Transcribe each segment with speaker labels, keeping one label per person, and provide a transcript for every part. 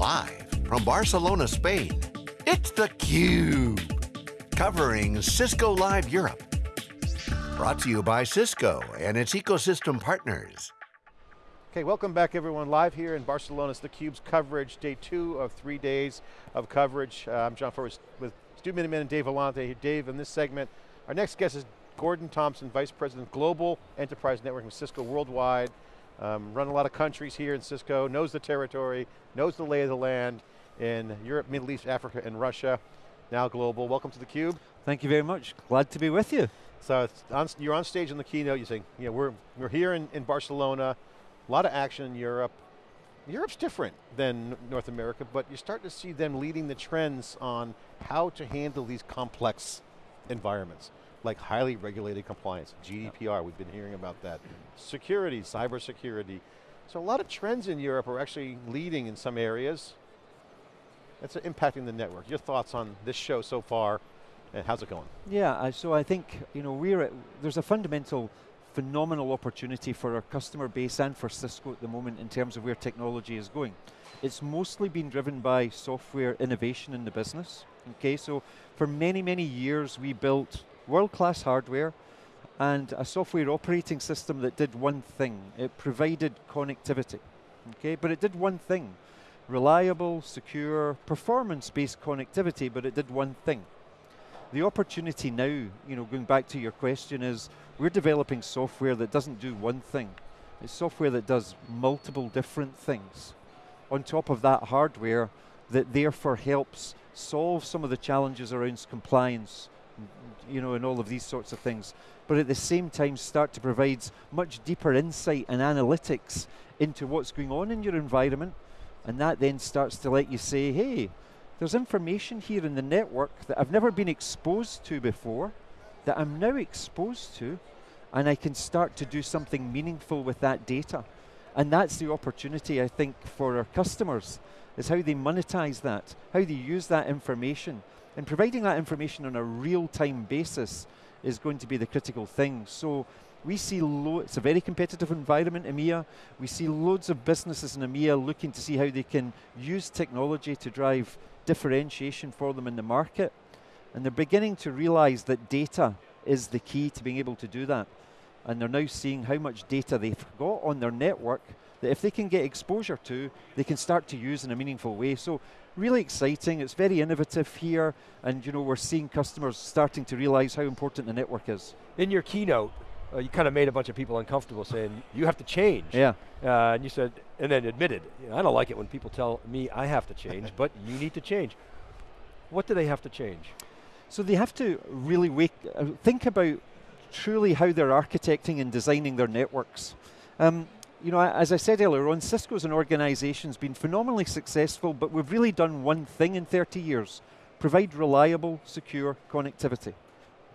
Speaker 1: Live from Barcelona, Spain, it's theCUBE. Covering Cisco Live Europe. Brought to you by Cisco and its ecosystem partners.
Speaker 2: Okay, welcome back everyone. Live here in Barcelona, it's theCUBE's coverage, day two of three days of coverage. Uh, I'm John Furrier with Stu Miniman and Dave Vellante. Dave, in this segment, our next guest is Gordon Thompson, Vice President, Global Enterprise Networking Cisco Worldwide. Um, run a lot of countries here in Cisco, knows the territory, knows the lay of the land in Europe, Middle East, Africa, and Russia. Now global, welcome to theCUBE.
Speaker 3: Thank you very much, glad to be with you.
Speaker 2: So on, you're on stage in the keynote, you say, you know, we're, we're here in, in Barcelona, a lot of action in Europe. Europe's different than North America, but you're starting to see them leading the trends on how to handle these complex environments like highly regulated compliance, GDPR, we've been hearing about that. Security, cyber security. So a lot of trends in Europe are actually leading in some areas. That's impacting the network. Your thoughts on this show so far, and how's it going?
Speaker 3: Yeah, so I think, you know, we're at, there's a fundamental phenomenal opportunity for our customer base and for Cisco at the moment in terms of where technology is going. It's mostly been driven by software innovation in the business. Okay, so for many, many years we built world-class hardware and a software operating system that did one thing. It provided connectivity, okay? But it did one thing. Reliable, secure, performance-based connectivity, but it did one thing. The opportunity now, you know, going back to your question is, we're developing software that doesn't do one thing. It's software that does multiple different things. On top of that hardware that therefore helps solve some of the challenges around compliance, you know, and all of these sorts of things. But at the same time start to provide much deeper insight and analytics into what's going on in your environment. And that then starts to let you say, hey, there's information here in the network that I've never been exposed to before, that I'm now exposed to, and I can start to do something meaningful with that data. And that's the opportunity, I think, for our customers, is how they monetize that, how they use that information and providing that information on a real-time basis is going to be the critical thing. So we see, it's a very competitive environment, EMEA. We see loads of businesses in EMEA looking to see how they can use technology to drive differentiation for them in the market. And they're beginning to realize that data is the key to being able to do that. And they're now seeing how much data they've got on their network that if they can get exposure to, they can start to use in a meaningful way. So really exciting, it's very innovative here, and you know, we're seeing customers starting to realize how important the network is.
Speaker 4: In your keynote, uh, you kind of made a bunch of people uncomfortable saying, you have to change.
Speaker 3: Yeah.
Speaker 4: Uh, and you said, and then admitted, I don't like it when people tell me I have to change, but you need to change. What do they have to change?
Speaker 3: So they have to really wake, uh, think about truly how they're architecting and designing their networks. Um, you know, as I said earlier on, Cisco as an organization has been phenomenally successful, but we've really done one thing in 30 years, provide reliable, secure connectivity,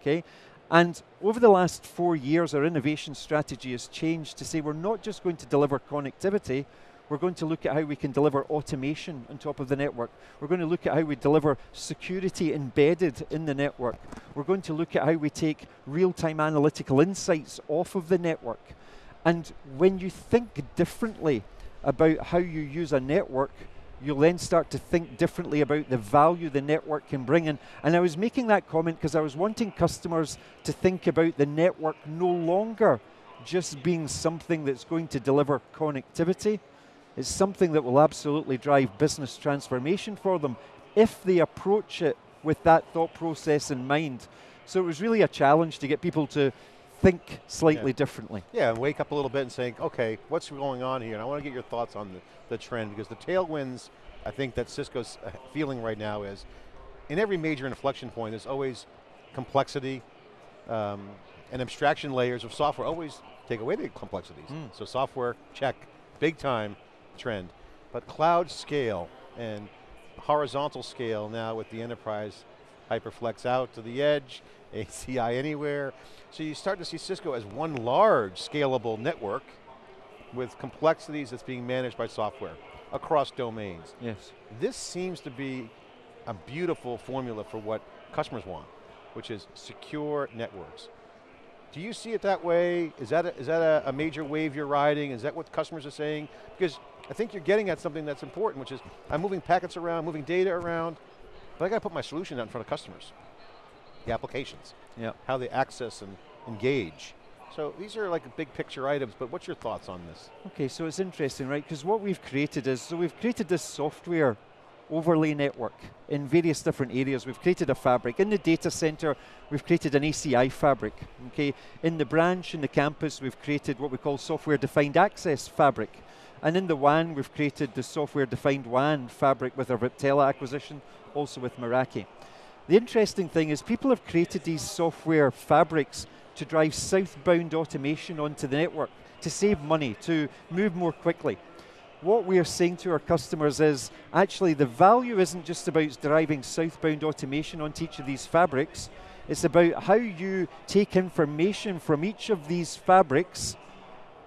Speaker 3: okay? And over the last four years, our innovation strategy has changed to say we're not just going to deliver connectivity, we're going to look at how we can deliver automation on top of the network. We're going to look at how we deliver security embedded in the network. We're going to look at how we take real-time analytical insights off of the network. And when you think differently about how you use a network, you'll then start to think differently about the value the network can bring in. And I was making that comment because I was wanting customers to think about the network no longer just being something that's going to deliver connectivity. It's something that will absolutely drive business transformation for them if they approach it with that thought process in mind. So it was really a challenge to get people to think slightly
Speaker 2: yeah.
Speaker 3: differently.
Speaker 2: Yeah, and wake up a little bit and saying, okay, what's going on here? And I want to get your thoughts on the, the trend because the tailwinds, I think that Cisco's uh, feeling right now is, in every major inflection point, there's always complexity um, and abstraction layers of software always take away the complexities. Mm. So software, check, big time trend. But cloud scale and horizontal scale now with the enterprise HyperFlex out to the edge, ACI anywhere. So you start to see Cisco as one large scalable network with complexities that's being managed by software across domains.
Speaker 3: Yes.
Speaker 2: This seems to be a beautiful formula for what customers want, which is secure networks. Do you see it that way? Is that, a, is that a, a major wave you're riding? Is that what customers are saying? Because I think you're getting at something that's important, which is I'm moving packets around, moving data around, but I got to put my solution out in front of customers. The applications,
Speaker 3: Yeah.
Speaker 2: how they access and engage. So these are like big picture items, but what's your thoughts on this?
Speaker 3: Okay, so it's interesting, right? Because what we've created is, so we've created this software overlay network in various different areas. We've created a fabric. In the data center, we've created an ACI fabric, okay? In the branch, in the campus, we've created what we call software-defined access fabric. And in the WAN, we've created the software-defined WAN fabric with our Viptela acquisition, also with Meraki. The interesting thing is people have created these software fabrics to drive southbound automation onto the network, to save money, to move more quickly. What we are saying to our customers is actually the value isn't just about driving southbound automation onto each of these fabrics, it's about how you take information from each of these fabrics,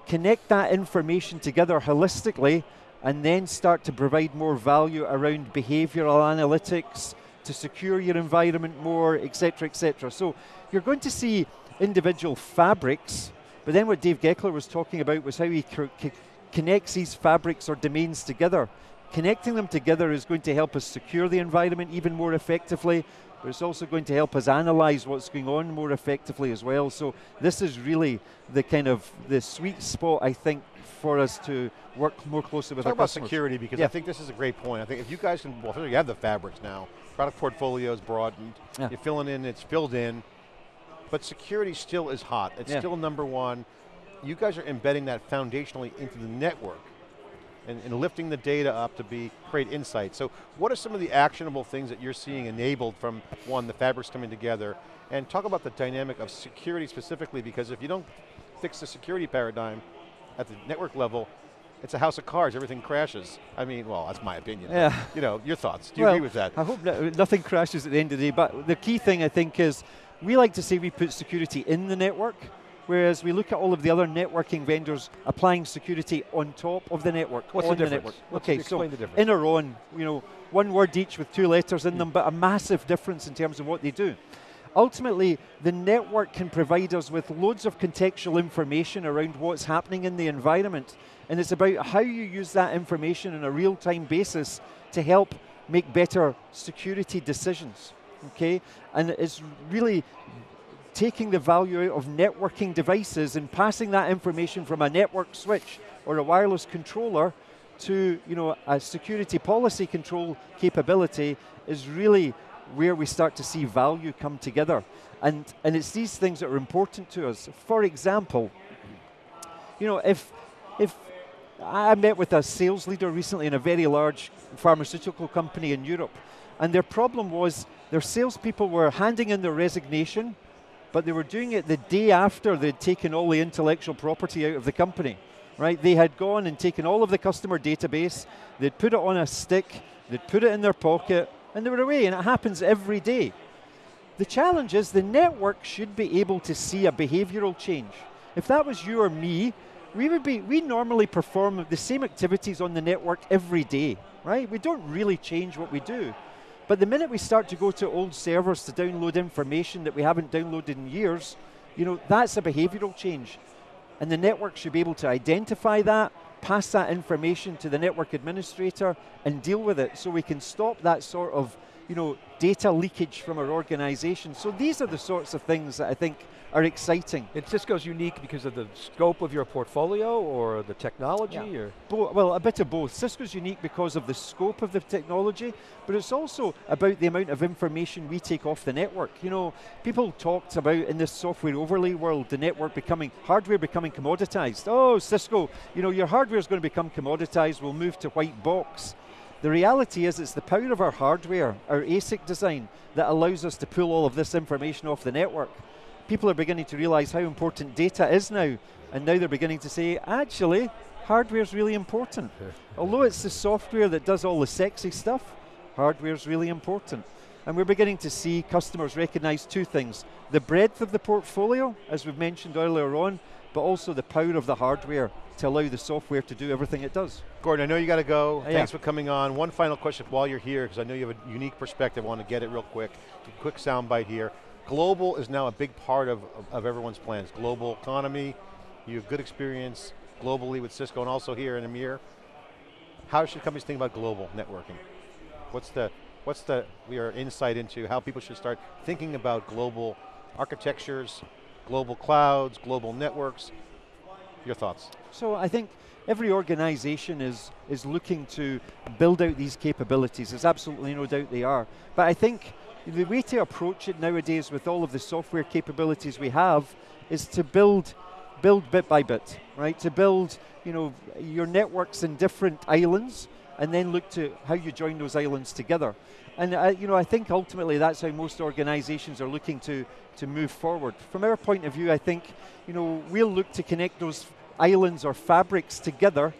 Speaker 3: connect that information together holistically, and then start to provide more value around behavioral analytics, to secure your environment more, etc., etc. So you're going to see individual fabrics, but then what Dave Goeckeler was talking about was how he co- co- connects these fabrics or domains together. Connecting them together is going to help us secure the environment even more effectively, but it's also going to help us analyze what's going on more effectively as well. So this is really the kind of the sweet spot, I think, for us to work more closely with
Speaker 2: Talk
Speaker 3: our
Speaker 2: about
Speaker 3: customers.
Speaker 2: security because
Speaker 3: Yeah.
Speaker 2: I think this is a great point. I think if you guys can, well, you have the fabrics now, product portfolio is broadened,
Speaker 3: Yeah.
Speaker 2: you're filling in, it's filled in, but security still is hot. It's
Speaker 3: Yeah.
Speaker 2: still number one. You guys are embedding that foundationally into the network and, and lifting the data up to be create insight. So what are some of the actionable things that you're seeing enabled from one, the fabrics coming together, and talk about the dynamic of security specifically because if you don't fix the security paradigm at the network level, it's a house of cards, everything crashes. I mean, well, that's my opinion.
Speaker 3: Yeah.
Speaker 2: You know, your thoughts, do you
Speaker 3: well,
Speaker 2: agree with that?
Speaker 3: I hope that nothing crashes at the end of the day, but the key thing I think is we like to say we put security in the network, whereas we look at all of the other networking vendors applying security on top of the network.
Speaker 4: What's the difference?
Speaker 3: network.
Speaker 4: What's-
Speaker 3: okay, so in our own, you know, one word each with two letters in mm. them, but a massive difference in terms of what they do. Ultimately, the network can provide us with loads of contextual information around what's happening in the environment. And it's about how you use that information on a real time basis to help make better security decisions. Okay? And it's really taking the value out of networking devices and passing that information from a network switch or a wireless controller to you know, a security policy control capability is really where we start to see value come together. And, and it's these things that are important to us. For example, you know, if, if I met with a sales leader recently in a very large pharmaceutical company in Europe, and their problem was their salespeople were handing in their resignation, but they were doing it the day after they'd taken all the intellectual property out of the company. Right? They had gone and taken all of the customer database, they'd put it on a stick, they'd put it in their pocket, and they were away, and it happens every day. The challenge is the network should be able to see a behavioral change. If that was you or me, we would be we normally perform the same activities on the network every day, right? We don't really change what we do. But the minute we start to go to old servers to download information that we haven't downloaded in years, you know, that's a behavioral change. And the network should be able to identify that, pass that information to the network administrator and deal with it so we can stop that sort of you know, data leakage from our organization. So these are the sorts of things that I think are exciting.
Speaker 4: And Cisco's unique because of the scope of your portfolio or the technology
Speaker 3: Yeah.
Speaker 4: or?
Speaker 3: Bo- well, a bit of both. Cisco's unique because of the scope of the technology, but it's also about the amount of information we take off the network. You know, people talked about in this software overlay world, the network becoming, hardware becoming commoditized. Oh, Cisco, you know, your hardware is going to become commoditized, we'll move to white box. The reality is it's the power of our hardware, our ASIC design, that allows us to pull all of this information off the network. People are beginning to realize how important data is now, and now they're beginning to say, actually, hardware is really important. Although it's the software that does all the sexy stuff, hardware is really important. And we're beginning to see customers recognize two things the breadth of the portfolio, as we've mentioned earlier on, but also the power of the hardware to allow the software to do everything it does.
Speaker 2: Gordon, I know you got to go.
Speaker 3: Uh,
Speaker 2: Thanks for coming on. One final question while you're here, because I know you have a unique perspective. I want to get it real quick. A quick soundbite here. global is now a big part of, of, of everyone's plans. Global economy, you have good experience globally with Cisco and also here in EMEA. How should companies think about global networking? What's the, what's the, your insight into how people should start thinking about global architectures, global clouds, global networks? Your thoughts?
Speaker 3: So I think every organization is, is looking to build out these capabilities. There's absolutely no doubt they are. But I think the way to approach it nowadays with all of the software capabilities we have is to build build bit by bit, right? To build you know, your networks in different islands and then look to how you join those islands together. And uh, you know, I think ultimately that's how most organizations are looking to, to move forward. From our point of view, I think you know, we'll look to connect those islands or fabrics together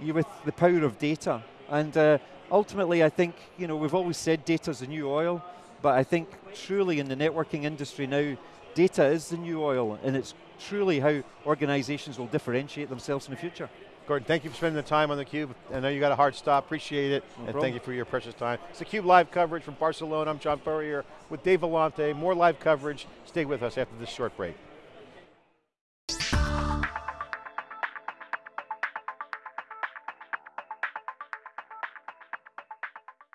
Speaker 3: with the power of data. And uh, ultimately, I think you know, we've always said data is the new oil, but I think truly in the networking industry now, data is the new oil, and it's truly how organizations will differentiate themselves in the future.
Speaker 2: Gordon, thank you for spending the time on theCUBE. I know you got a hard stop, appreciate it,
Speaker 3: no
Speaker 2: and
Speaker 3: problem.
Speaker 2: thank you for your precious time. It's theCUBE live coverage from Barcelona. I'm John Furrier with Dave Vellante. More live coverage. Stay with us after this short break.